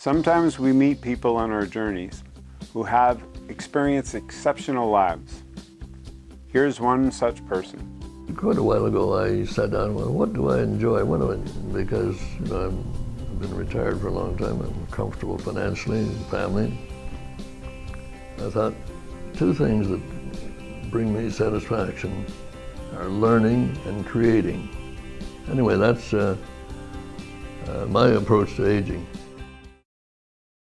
Sometimes we meet people on our journeys who have experienced exceptional lives. Here's one such person. Quite a while ago, I sat down and went, what do I enjoy? What do I, because you know, I've been retired for a long time. I'm comfortable financially, family. I thought two things that bring me satisfaction are learning and creating. Anyway, that's uh, uh, my approach to aging.